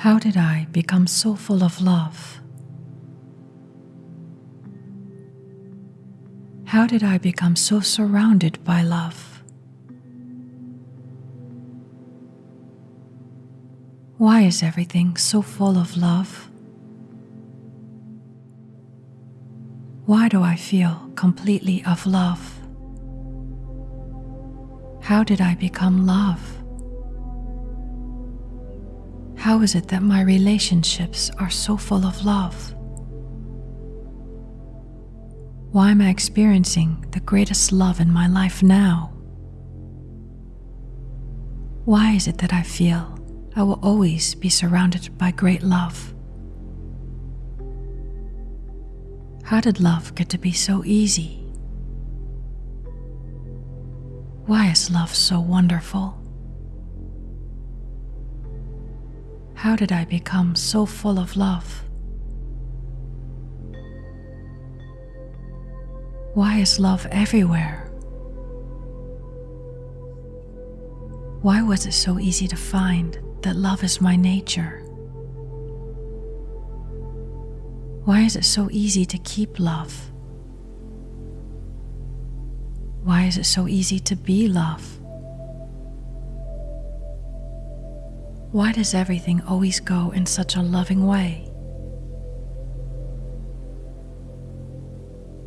How did I become so full of love? How did I become so surrounded by love? Why is everything so full of love? Why do I feel completely of love? How did I become love? How is it that my relationships are so full of love? Why am I experiencing the greatest love in my life now? Why is it that I feel I will always be surrounded by great love? How did love get to be so easy? Why is love so wonderful? How did I become so full of love? Why is love everywhere? Why was it so easy to find that love is my nature? Why is it so easy to keep love? Why is it so easy to be love? Why does everything always go in such a loving way?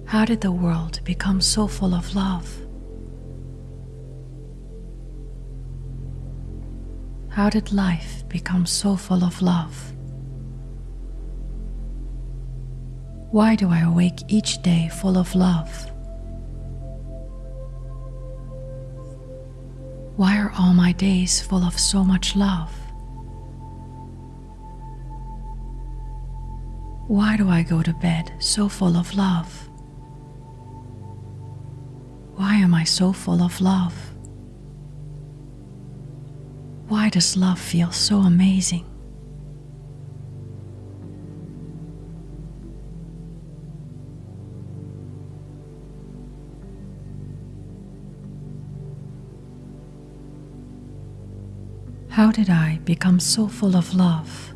How did the world become so full of love? How did life become so full of love? Why do I awake each day full of love? Why are all my days full of so much love? Why do I go to bed so full of love? Why am I so full of love? Why does love feel so amazing? How did I become so full of love?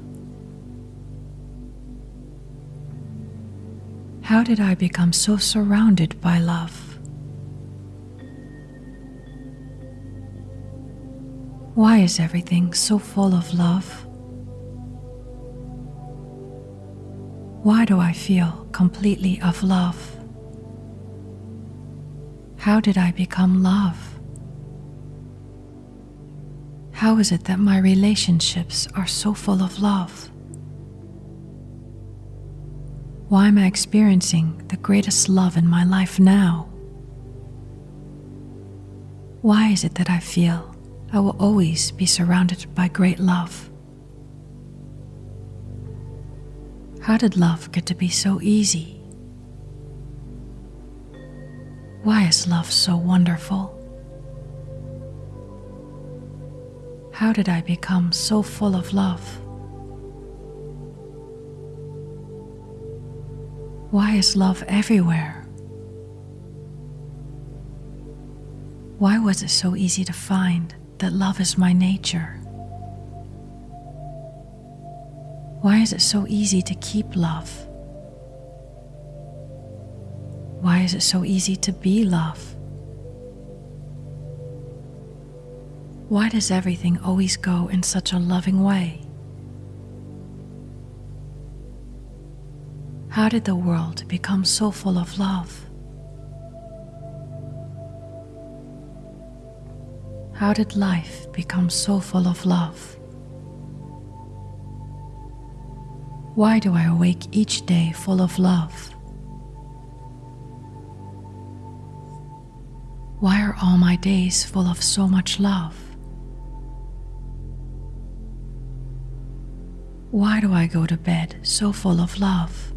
How did I become so surrounded by love? Why is everything so full of love? Why do I feel completely of love? How did I become love? How is it that my relationships are so full of love? Why am I experiencing the greatest love in my life now? Why is it that I feel I will always be surrounded by great love? How did love get to be so easy? Why is love so wonderful? How did I become so full of love? Why is love everywhere? Why was it so easy to find that love is my nature? Why is it so easy to keep love? Why is it so easy to be love? Why does everything always go in such a loving way? How did the world become so full of love? How did life become so full of love? Why do I awake each day full of love? Why are all my days full of so much love? Why do I go to bed so full of love?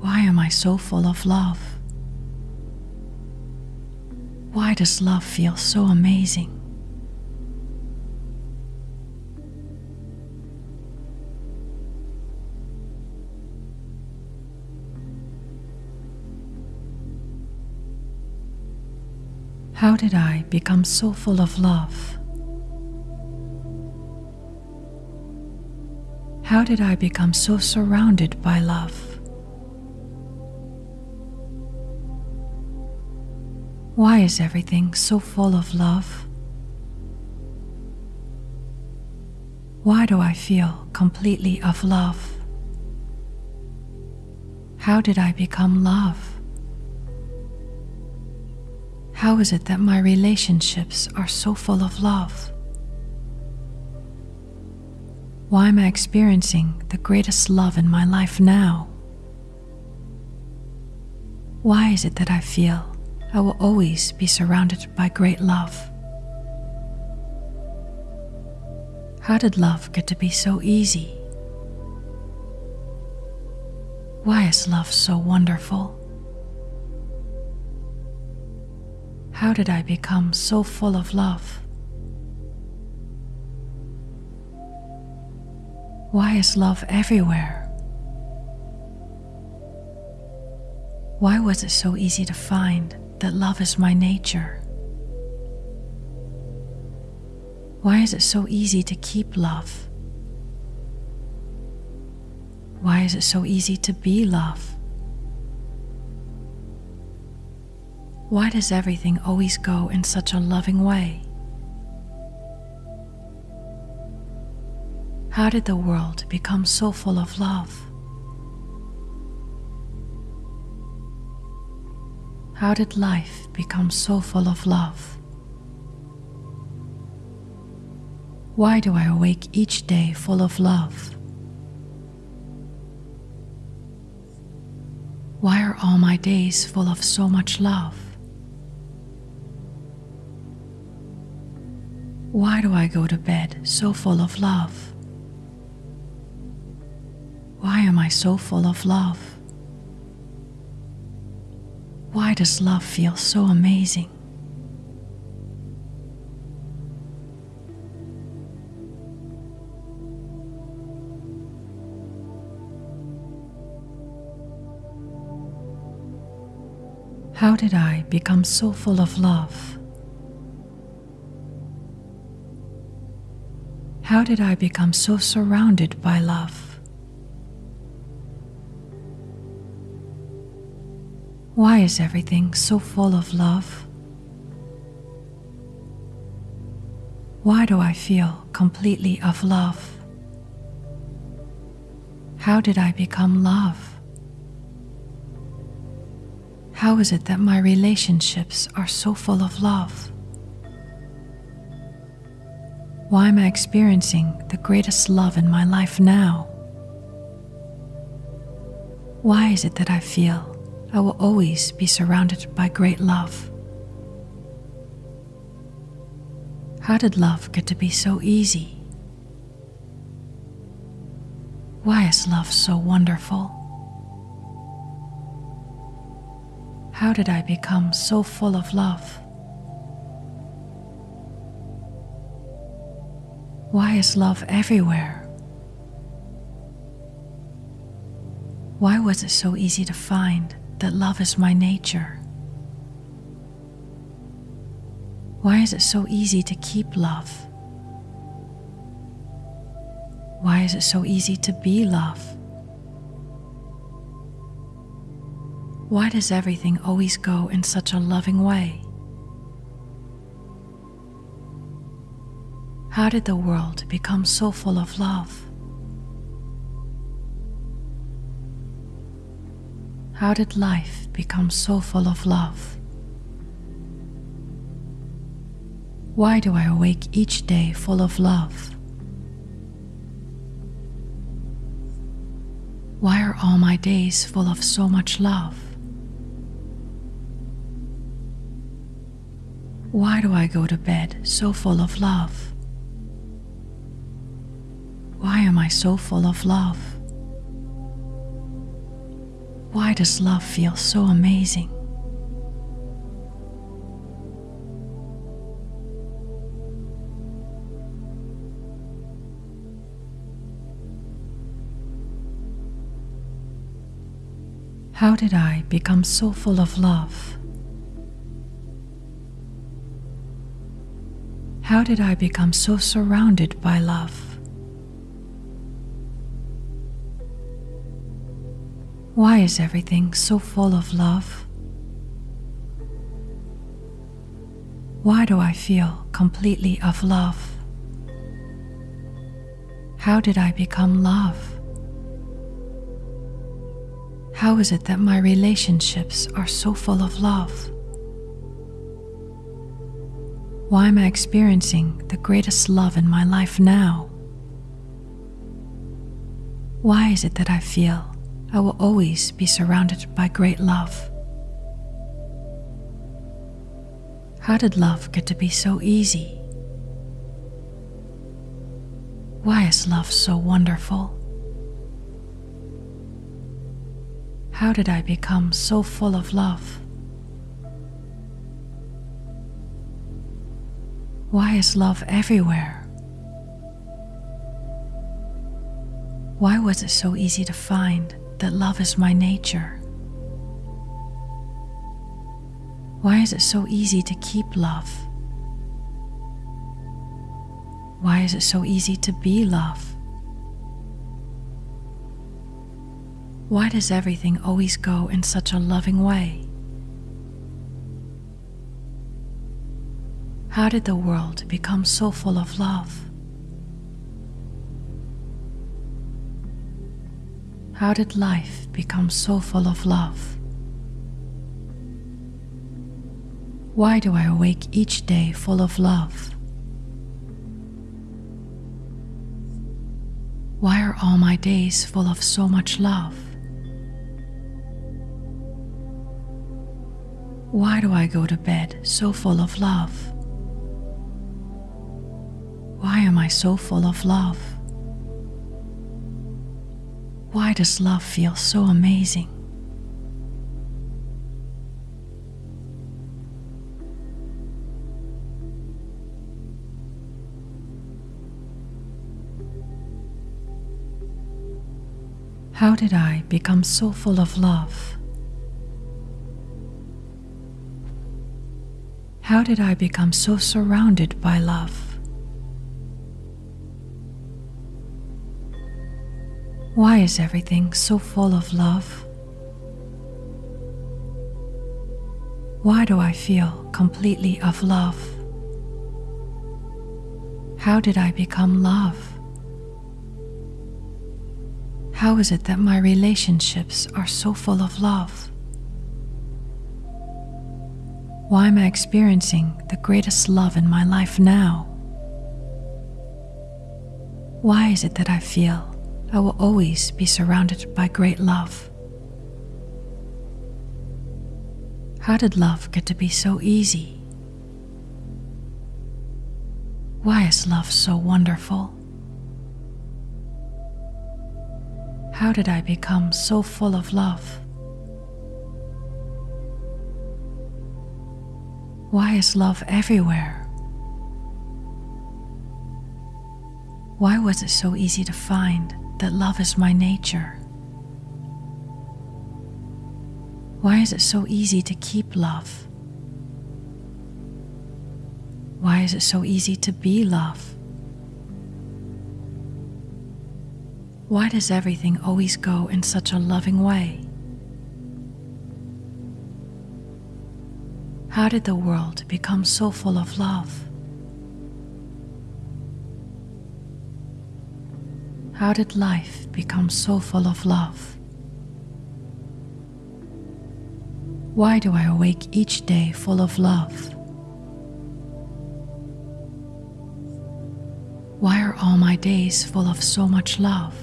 Why am I so full of love? Why does love feel so amazing? How did I become so full of love? How did I become so surrounded by love? Why is everything so full of love? Why do I feel completely of love? How did I become love? How is it that my relationships are so full of love? Why am I experiencing the greatest love in my life now? Why is it that I feel I will always be surrounded by great love? How did love get to be so easy? Why is love so wonderful? How did I become so full of love? Why is love everywhere? Why was it so easy to find that love is my nature? Why is it so easy to keep love? Why is it so easy to be love? Why does everything always go in such a loving way? How did the world become so full of love? How did life become so full of love? Why do I awake each day full of love? Why are all my days full of so much love? Why do I go to bed so full of love? Why am I so full of love? Why does love feel so amazing? How did I become so full of love? How did I become so surrounded by love? Why is everything so full of love? Why do I feel completely of love? How did I become love? How is it that my relationships are so full of love? Why am I experiencing the greatest love in my life now? Why is it that I feel I will always be surrounded by great love? How did love get to be so easy? Why is love so wonderful? How did I become so full of love? Why is love everywhere? Why was it so easy to find that love is my nature? Why is it so easy to keep love? Why is it so easy to be love? Why does everything always go in such a loving way? How did the world become so full of love? How did life become so full of love? Why do I awake each day full of love? Why are all my days full of so much love? Why do I go to bed so full of love? Why am I so full of love? Why does love feel so amazing? How did I become so full of love? How did I become so surrounded by love? Why is everything so full of love? Why do I feel completely of love? How did I become love? How is it that my relationships are so full of love? Why am I experiencing the greatest love in my life now? Why is it that I feel I will always be surrounded by great love? How did love get to be so easy? Why is love so wonderful? How did I become so full of love? Why is love everywhere? Why was it so easy to find that love is my nature? Why is it so easy to keep love? Why is it so easy to be love? Why does everything always go in such a loving way? How did the world become so full of love? How did life become so full of love? Why do I awake each day full of love? Why are all my days full of so much love? Why do I go to bed so full of love? Why am I so full of love? Why does love feel so amazing? How did I become so full of love? How did I become so surrounded by love? Why is everything so full of love? Why do I feel completely of love? How did I become love? How is it that my relationships are so full of love? Why am I experiencing the greatest love in my life now? Why is it that I feel I will always be surrounded by great love? How did love get to be so easy? Why is love so wonderful? How did I become so full of love? Why is love everywhere? Why was it so easy to find that love is my nature? Why is it so easy to keep love? Why is it so easy to be love? Why does everything always go in such a loving way? How did the world become so full of love? How did life become so full of love? Why do I awake each day full of love? Why are all my days full of so much love?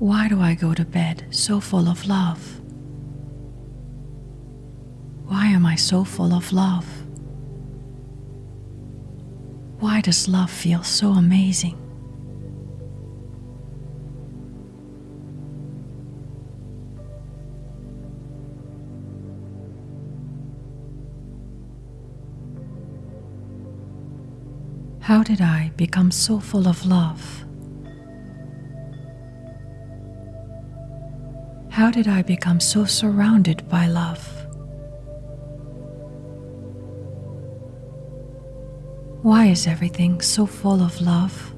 Why do I go to bed so full of love? Why am I so full of love? Why does love feel so amazing? How did I become so full of love? How did I become so surrounded by love? Why is everything so full of love?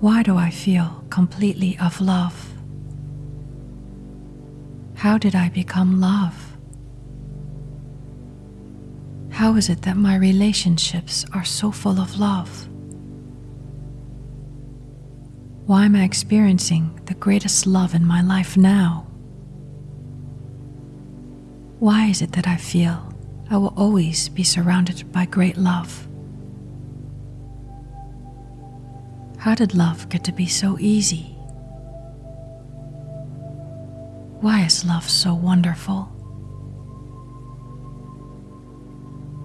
Why do I feel completely of love? How did I become love? How is it that my relationships are so full of love? Why am I experiencing the greatest love in my life now? Why is it that I feel I will always be surrounded by great love? How did love get to be so easy? Why is love so wonderful?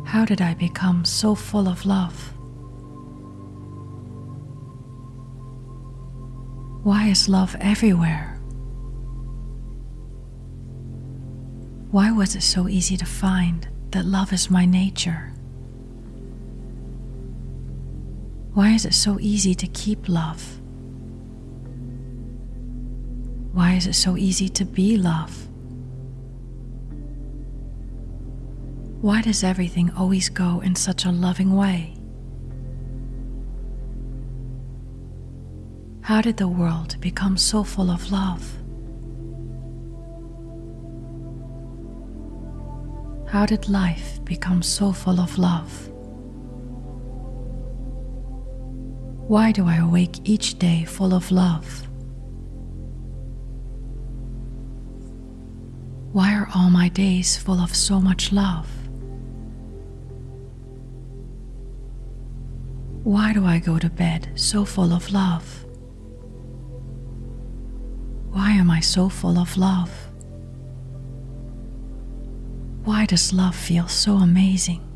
How did I become so full of love? Why is love everywhere? Why was it so easy to find that love is my nature? Why is it so easy to keep love? Why is it so easy to be love? Why does everything always go in such a loving way? How did the world become so full of love? How did life become so full of love? Why do I awake each day full of love? Why are all my days full of so much love? Why do I go to bed so full of love? Why am I so full of love? Why does love feel so amazing?